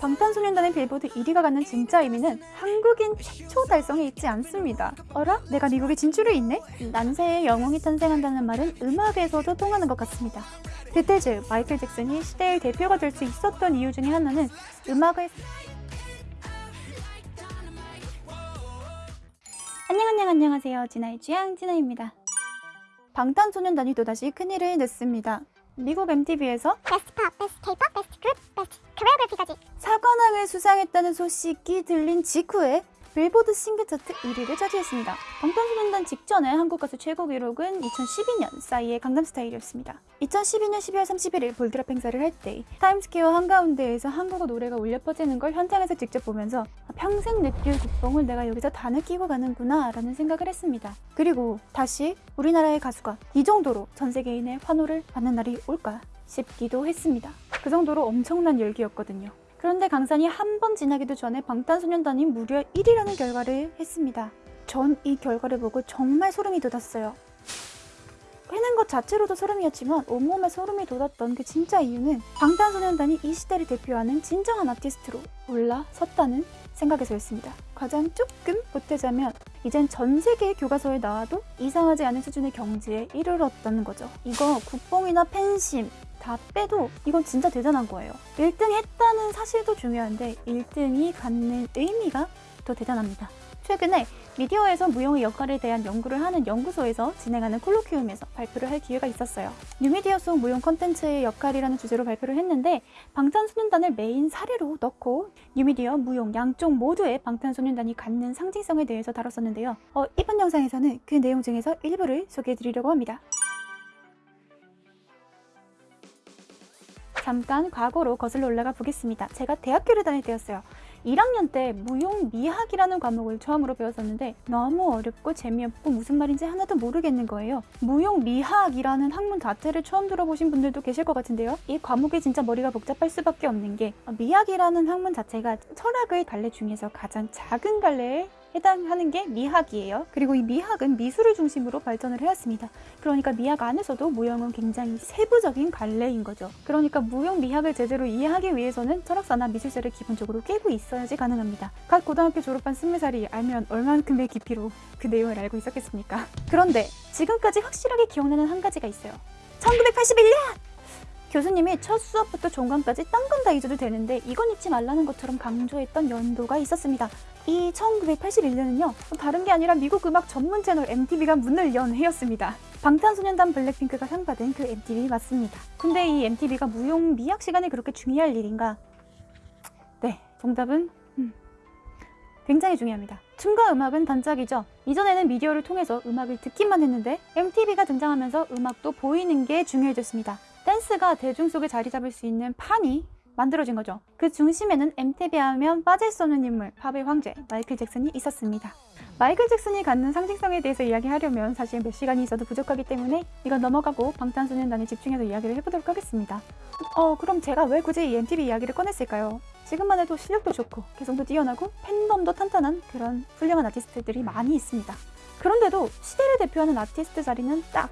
방탄소년단의 빌보드 1위가 갖는 진짜 의미는 한국인 최초 달성에 있지 않습니다. 어라? 내가 미국에 진출해 있네? 난세의 영웅이 탄생한다는 말은 음악에서도 통하는 것 같습니다. 비틀즈, 마이클 잭슨이 시대의 대표가 될 수 있었던 이유 중에 하나는 음악을 안녕 안녕 안녕하세요. 진아의 취향 진아입니다. 방탄소년단이 또다시 큰일을 냈습니다. 미국 MTV에서 Best Pop, Best K-pop, Best Group, Best Choreography까지. 사관왕을 수상했다는 소식이 들린 직후에 빌보드 싱글 차트 1위를 차지했습니다. 방탄소년단 직전에 한국 가수 최고 기록은 2012년 싸이의 강남스타일이었습니다. 2012년 12월 31일 Ball Drop 행사를 할 때 타임스퀘어 한가운데에서 한국어 노래가 울려 퍼지는 걸 현장에서 직접 보면서 평생 느낄 국뽕을 내가 여기서 다 느끼고 가는구나 라는 생각을 했습니다. 그리고 다시 우리나라의 가수가 이 정도로 전 세계인의 환호를 받는 날이 올까 싶기도 했습니다. 그 정도로 엄청난 열기였거든요. 그런데 강산이 한 번 지나기도 전에 방탄소년단이 무려 1위라는 결과를 했습니다. 전 이 결과를 보고 정말 소름이 돋았어요. 해낸 것 자체로도 소름이었지만 온몸에 소름이 돋았던 그 진짜 이유는 방탄소년단이 이 시대를 대표하는 진정한 아티스트로 올라섰다는 생각에서였습니다. 가장 조금 보태자면 이젠 전 세계의 교과서에 나와도 이상하지 않은 수준의 경지에 이르렀다는 거죠. 이거 국뽕이나 팬심 다 빼도 이건 진짜 대단한 거예요. 1등 했다는 사실도 중요한데 1등이 갖는 의미가 더 대단합니다. 최근에 미디어에서 무용의 역할에 대한 연구를 하는 연구소에서 진행하는 colloquium에서 발표를 할 기회가 있었어요. 뉴미디어 속 무용 컨텐츠의 역할이라는 주제로 발표를 했는데 방탄소년단을 메인 사례로 넣고 뉴미디어, 무용 양쪽 모두의 방탄소년단이 갖는 상징성에 대해서 다뤘었는데요. 어, 이번 영상에서는 그 내용 중에서 일부를 소개해드리려고 합니다. 잠깐 과거로 거슬러 올라가 보겠습니다. 제가 대학교를 다닐 때였어요. 1학년 때 무용미학이라는 과목을 처음으로 배웠었는데 너무 어렵고 재미없고 무슨 말인지 하나도 모르겠는 거예요. 무용미학이라는 학문 자체를 처음 들어보신 분들도 계실 것 같은데요. 이 과목이 진짜 머리가 복잡할 수밖에 없는 게 미학이라는 학문 자체가 철학의 갈래 중에서 가장 작은 갈래에 해당하는 게 미학이에요. 그리고 이 미학은 미술을 중심으로 발전을 해왔습니다. 그러니까 미학 안에서도 무용은 굉장히 세부적인 갈래인 거죠. 그러니까 무용 미학을 제대로 이해하기 위해서는 철학사나 미술사를 기본적으로 깨고 있어야지 가능합니다. 각 고등학교 졸업한 20살이 알면 얼만큼의 깊이로 그 내용을 알고 있었겠습니까? 그런데 지금까지 확실하게 기억나는 한 가지가 있어요. 1981년! 교수님이 첫 수업부터 종강까지 딴 건 다 잊어도 되는데 이건 잊지 말라는 것처럼 강조했던 연도가 있었습니다. 이 1981년은요 다른 게 아니라 미국 음악 전문 채널 MTV가 문을 연 해였습니다. 방탄소년단 블랙핑크가 상 받은 그 MTV 맞습니다. 근데 이 MTV가 무용 미학 시간에 그렇게 중요할 일인가? 네, 정답은 음, 굉장히 중요합니다. 춤과 음악은 단짝이죠. 이전에는 미디어를 통해서 음악을 듣기만 했는데 MTV가 등장하면서 음악도 보이는 게 중요해졌습니다. 댄스가 대중 속에 자리 잡을 수 있는 판이 만들어진 거죠. 그 중심에는 MTV 하면 빠질 수 없는 인물, 팝의 황제 마이클 잭슨이 있었습니다. 마이클 잭슨이 갖는 상징성에 대해서 이야기하려면 사실 몇 시간이 있어도 부족하기 때문에 이건 넘어가고 방탄소년단에 집중해서 이야기를 해보도록 하겠습니다. 어 그럼 제가 왜 굳이 이 MTV 이야기를 꺼냈을까요? 지금만 해도 실력도 좋고 개성도 뛰어나고 팬덤도 탄탄한 그런 훌륭한 아티스트들이 많이 있습니다. 그런데도 시대를 대표하는 아티스트 자리는 딱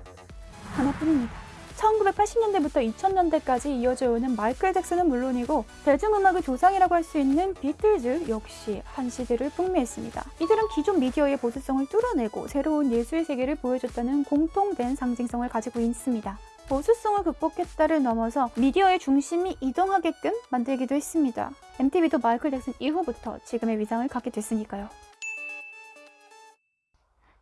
하나뿐입니다. 1980년대부터 2000년대까지 이어져 오는 마이클 잭슨은 물론이고 대중음악의 조상이라고 할 수 있는 비틀즈 역시 한 시대를 풍미했습니다. 이들은 기존 미디어의 보수성을 뚫어내고 새로운 예술 세계를 보여줬다는 공통된 상징성을 가지고 있습니다. 보수성을 극복했다를 넘어서 미디어의 중심이 이동하게끔 만들기도 했습니다. MTV도 마이클 잭슨 이후부터 지금의 위상을 갖게 됐으니까요.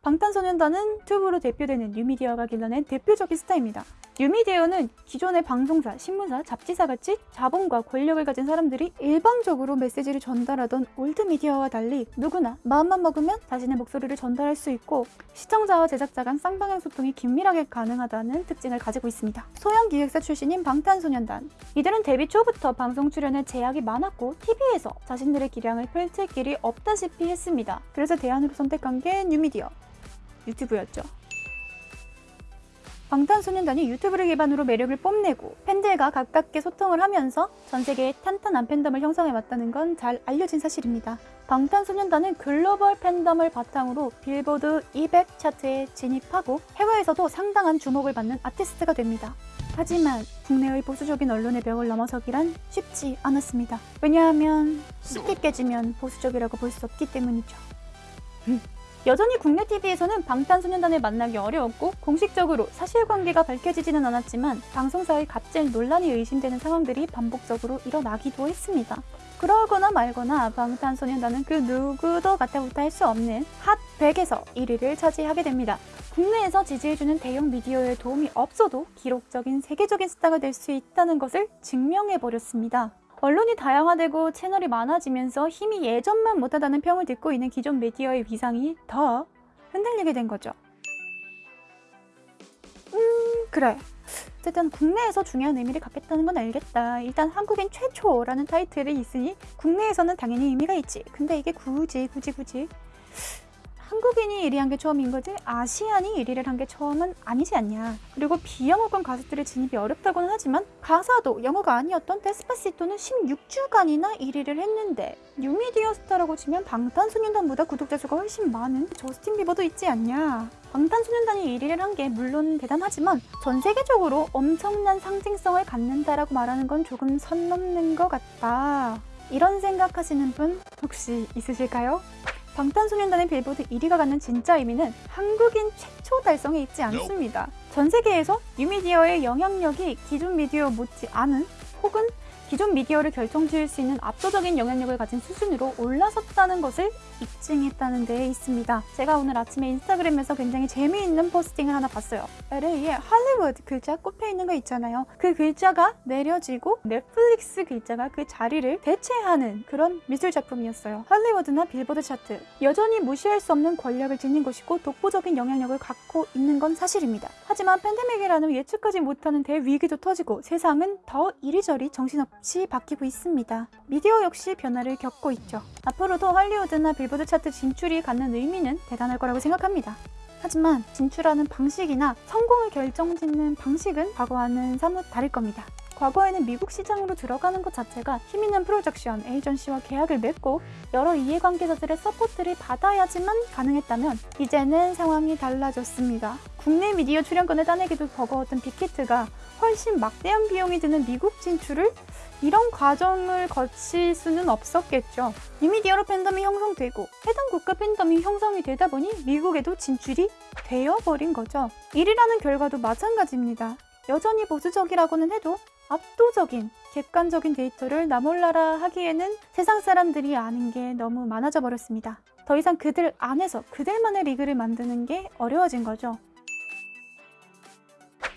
방탄소년단은 튜브로 대표되는 뉴미디어가 길러낸 대표적인 스타입니다. 뉴미디어는 기존의 방송사, 신문사, 잡지사 같이 자본과 권력을 가진 사람들이 일방적으로 메시지를 전달하던 올드미디어와 달리 누구나 마음만 먹으면 자신의 목소리를 전달할 수 있고 시청자와 제작자 간 쌍방향 소통이 긴밀하게 가능하다는 특징을 가지고 있습니다. 소형 기획사 출신인 방탄소년단 이들은 데뷔 초부터 방송 출연에 제약이 많았고 TV에서 자신들의 기량을 펼칠 길이 없다시피 했습니다. 그래서 대안으로 선택한 게 뉴미디어 유튜브였죠. 방탄소년단이 유튜브를 기반으로 매력을 뽐내고 팬들과 가깝게 소통을 하면서 전 세계에 탄탄한 팬덤을 형성해왔다는 건 잘 알려진 사실입니다. 방탄소년단은 글로벌 팬덤을 바탕으로 빌보드 200 차트에 진입하고 해외에서도 상당한 주목을 받는 아티스트가 됩니다. 하지만 국내의 보수적인 언론의 벽을 넘어서기란 쉽지 않았습니다. 왜냐하면 쉽게 깨지면 보수적이라고 볼 수 없기 때문이죠. 여전히 국내 TV에서는 방탄소년단을 만나기 어려웠고 공식적으로 사실관계가 밝혀지지는 않았지만 방송사의 갑질 논란이 의심되는 상황들이 반복적으로 일어나기도 했습니다. 그러거나 말거나 방탄소년단은 그 누구도 갖다붙어 할 수 없는 핫 100에서 1위를 차지하게 됩니다. 국내에서 지지해주는 대형 미디어의 도움이 없어도 기록적인 세계적인 스타가 될 수 있다는 것을 증명해버렸습니다. 언론이 다양화되고 채널이 많아지면서 힘이 예전만 못하다는 평을 듣고 있는 기존 미디어의 위상이 더 흔들리게 된 거죠. 음, 그래. 어쨌든 국내에서 중요한 의미를 갖겠다는 건 알겠다. 일단 한국인 최초라는 타이틀이 있으니 국내에서는 당연히 의미가 있지. 근데 이게 굳이 굳이 굳이 한국인이 1위 한 게 처음인 거지 아시안이 1위를 한 게 처음은 아니지 않냐. 그리고 비영어권 가수들의 진입이 어렵다고는 하지만 가사도 영어가 아니었던 데스파시토는 16주간이나 1위를 했는데 뉴미디어 스타라고 치면 방탄소년단보다 구독자 수가 훨씬 많은 저스틴 비버도 있지 않냐. 방탄소년단이 1위를 한 게 물론 대단하지만 전 세계적으로 엄청난 상징성을 갖는다라고 말하는 건 조금 선 넘는 것 같다. 이런 생각하시는 분 혹시 있으실까요? 방탄소년단의 빌보드 1위가 갖는 진짜 의미는 한국인 최초 달성에 있지 않습니다. 전 세계에서 뉴미디어의 영향력이 기존 미디어 못지 않은 혹은 기존 미디어를 결정지을 수 있는 압도적인 영향력을 가진 수준으로 올라섰다는 것을 입증했다는 데에 있습니다. 제가 오늘 아침에 인스타그램에서 굉장히 재미있는 posting을 하나 봤어요. LA에 할리우드 글자 꽂혀 있는 거 있잖아요. 그 글자가 내려지고 넷플릭스 글자가 그 자리를 대체하는 그런 미술 작품이었어요. 할리우드나 빌보드 차트. 여전히 무시할 수 없는 권력을 지닌 것이고 독보적인 영향력을 갖고 있는 건 사실입니다. 하지만 팬데믹이라는 예측하지 못하는 대위기도 터지고 세상은 더 이리저리 정신없 이 바뀌고 있습니다. 미디어 역시 변화를 겪고 있죠. 앞으로도 할리우드나 빌보드 차트 진출이 갖는 의미는 대단할 거라고 생각합니다. 하지만 진출하는 방식이나 성공을 결정짓는 방식은 과거와는 사뭇 다를 겁니다. 과거에는 미국 시장으로 들어가는 것 자체가 힘 있는 프로덕션 에이전시와 계약을 맺고 여러 이해관계자들의 support를 받아야지만 가능했다면 이제는 상황이 달라졌습니다. 국내 미디어 출연권을 따내기도 버거웠던 빅히트가 훨씬 막대한 비용이 드는 미국 진출을 이런 과정을 거칠 수는 없었겠죠. 뉴미디어로 팬덤이 형성되고 해당 국가 팬덤이 형성이 되다 보니 미국에도 진출이 되어버린 거죠. 1위라는 결과도 마찬가지입니다. 여전히 보수적이라고는 해도 압도적인 객관적인 데이터를 나몰라라 하기에는 세상 사람들이 아는 게 너무 많아져 버렸습니다. 더 이상 그들 안에서 그들만의 리그를 만드는 게 어려워진 거죠.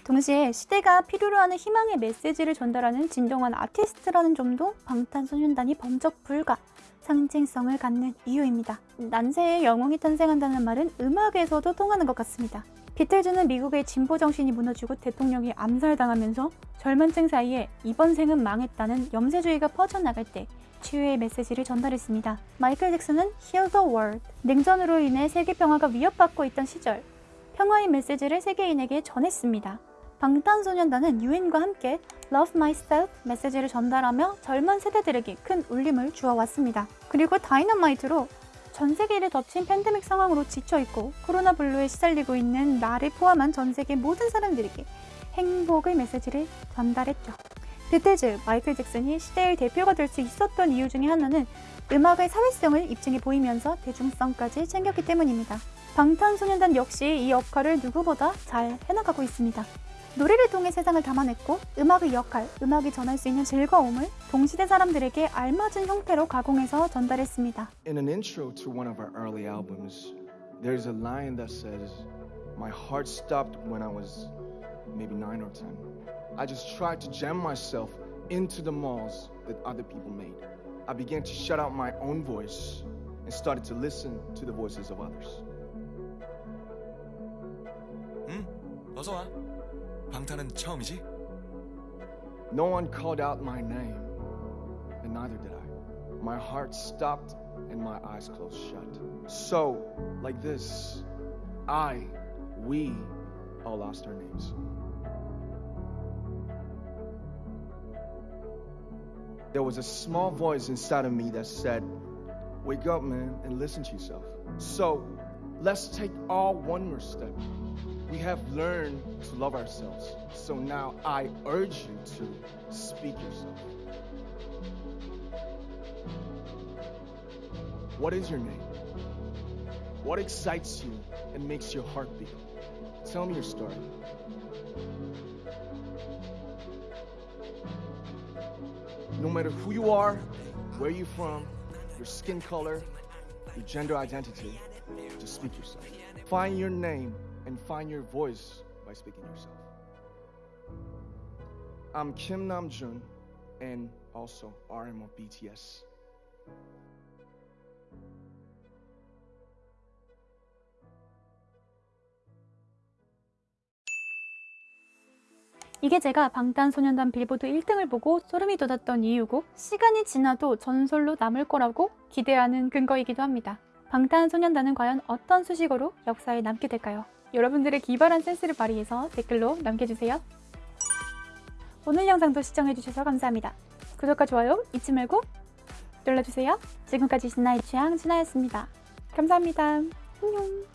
동시에 시대가 필요로 하는 희망의 메시지를 전달하는 진정한 아티스트라는 점도 방탄소년단이 범접 불가 상징성을 갖는 이유입니다. 난세의 영웅이 탄생한다는 말은 음악에서도 통하는 것 같습니다. 비틀즈는 미국의 진보 정신이 무너지고 대통령이 암살당하면서 젊은 층 사이에 이번 생은 망했다는 염세주의가 퍼져나갈 때 치유의 메시지를 전달했습니다. 마이클 잭슨은 Heal the World, 냉전으로 인해 세계 평화가 위협받고 있던 시절 평화의 메시지를 세계인에게 전했습니다. 방탄소년단은 유엔과 함께 Love Myself 메시지를 전달하며 젊은 세대들에게 큰 울림을 주어왔습니다. 그리고 다이너마이트로 전 세계를 덮친 팬데믹 상황으로 지쳐있고 코로나 블루에 시달리고 있는 나를 포함한 전 세계 모든 사람들에게 행복의 메시지를 전달했죠. 비틀즈, 마이클 잭슨이 시대의 대표가 될 수 있었던 이유 중에 하나는 음악의 사회성을 입증해 보이면서 대중성까지 챙겼기 때문입니다. 방탄소년단 역시 이 역할을 누구보다 잘 해나가고 있습니다. 노래를 통해 세상을 담아냈고 음악의 역할, 음악이 전할 수 있는 즐거움을 동시대 사람들에게 알맞은 형태로 가공해서 전달했습니다. In an intro to one of our early albums, there's a line that says, My heart stopped when I was maybe nine or ten. I just tried to jam myself into the malls that other people made. I began to shut out my own voice and started to listen to the voices of others. 응? 어서 와. 방탄은 처음이지? No one called out my name, and neither did I. My heart stopped and my eyes closed shut. So, like this, I, we all lost our names. There was a small voice inside of me that said, Wake up, man, and listen to yourself. So, let's take all one more step. We have learned to love ourselves. So now I urge you to speak yourself. What is your name? What excites you and makes your heart beat? Tell me your story. No matter who you are, where you're from, your skin color, your gender identity, just speak yourself. Find your name and find your voice by speaking yourself. I'm Kim Namjoon and also RM of BTS. 이게 제가 방탄소년단 빌보드 1등을 보고 소름이 돋았던 이유고 시간이 지나도 전설로 남을 거라고 기대하는 근거이기도 합니다. 방탄소년단은 과연 어떤 수식어로 역사에 남게 될까요? 여러분들의 기발한 센스를 발휘해서 댓글로 남겨주세요. 오늘 영상도 시청해주셔서 감사합니다. 구독과 좋아요 잊지 말고 눌러주세요. 지금까지 신나의 취향 신하였습니다. 감사합니다. 안녕.